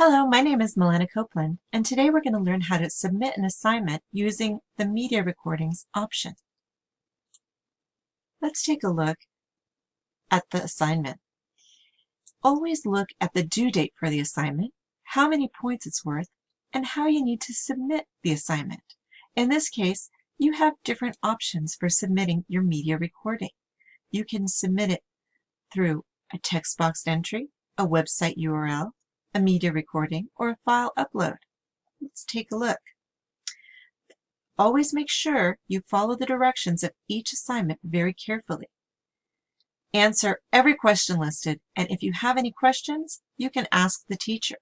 Hello, my name is Milena Copeland, and today we're going to learn how to submit an assignment using the Media Recordings option. Let's take a look at the assignment. Always look at the due date for the assignment, how many points it's worth, and how you need to submit the assignment. In this case, you have different options for submitting your media recording. You can submit it through a text box entry, a website URL, a media recording, or a file upload. Let's take a look. Always make sure you follow the directions of each assignment very carefully. Answer every question listed, and if you have any questions, you can ask the teacher.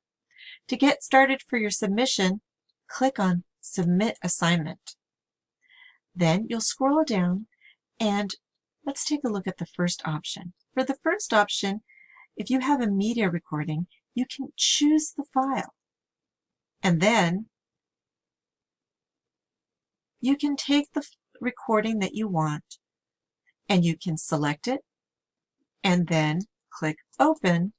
To get started for your submission, click on Submit Assignment. Then you'll scroll down and let's take a look at the first option. For the first option, if you have a media recording, you can choose the file. And then you can take the recording that you want and you can select it and then click open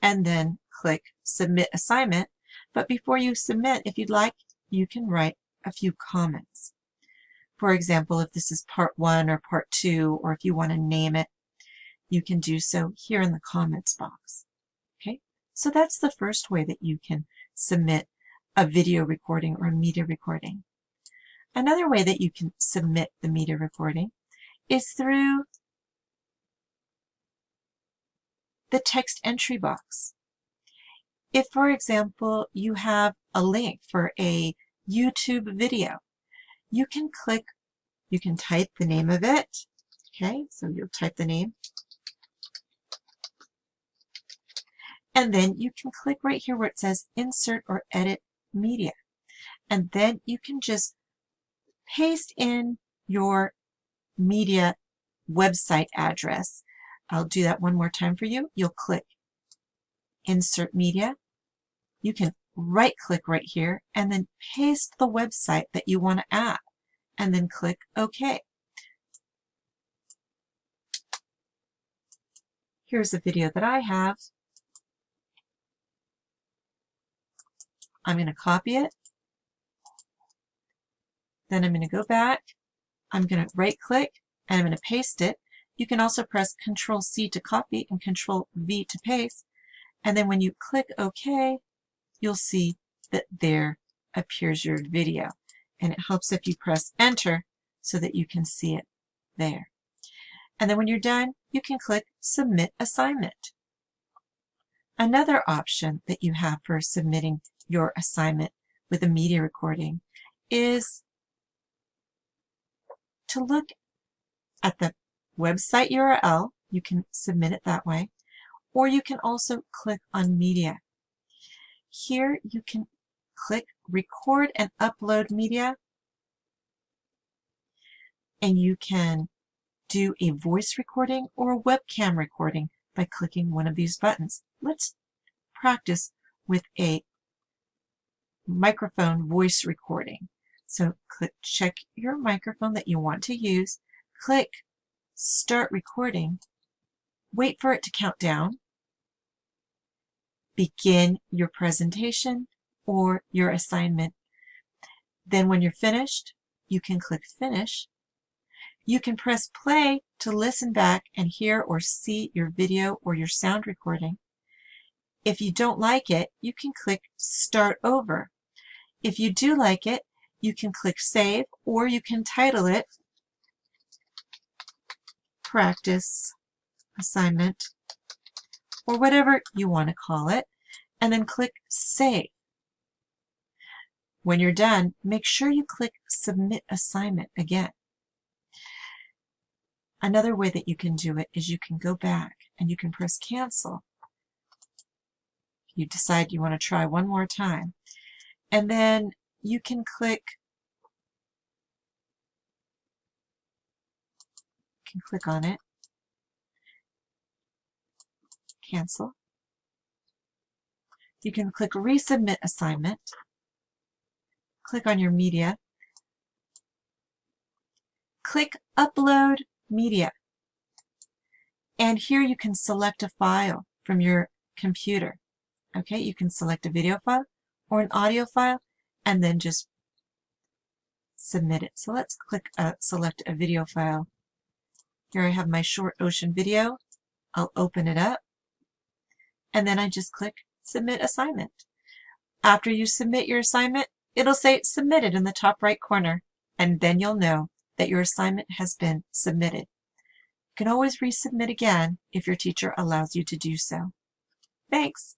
and then click submit assignment. But before you submit, if you'd like, you can write a few comments. For example, if this is part one or part two, or if you want to name it, you can do so here in the comments box. So that's the first way that you can submit a video recording or a media recording. Another way that you can submit the media recording is through the text entry box. If, for example, you have a link for a YouTube video, you can click, you can type the name of it. Okay, so you'll type the name And then you can click right here where it says Insert or Edit Media. And then you can just paste in your media website address. I'll do that one more time for you. You'll click Insert Media. You can right click right here and then paste the website that you want to add and then click OK. Here's a video that I have I'm going to copy it. Then I'm going to go back. I'm going to right click and I'm going to paste it. You can also press Control C to copy and Control V to paste. And then when you click OK, you'll see that there appears your video. And it helps if you press Enter so that you can see it there. And then when you're done, you can click Submit Assignment. Another option that you have for submitting your assignment with a media recording is to look at the website URL. You can submit it that way. Or you can also click on media. Here you can click record and upload media. And you can do a voice recording or a webcam recording by clicking one of these buttons. Let's practice with a microphone voice recording. So click check your microphone that you want to use, click start recording, wait for it to count down, begin your presentation or your assignment. Then when you're finished, you can click finish. You can press play to listen back and hear or see your video or your sound recording. If you don't like it, you can click Start Over. If you do like it, you can click Save, or you can title it Practice Assignment, or whatever you want to call it, and then click Save. When you're done, make sure you click Submit Assignment again. Another way that you can do it is you can go back and you can press Cancel you decide you want to try one more time. And then you can click can click on it, cancel. You can click resubmit assignment, click on your media, click upload media. And here you can select a file from your computer. Okay, you can select a video file or an audio file and then just submit it. So let's click uh, select a video file. Here I have my short ocean video. I'll open it up and then I just click submit assignment. After you submit your assignment, it'll say submitted in the top right corner and then you'll know that your assignment has been submitted. You can always resubmit again if your teacher allows you to do so. Thanks.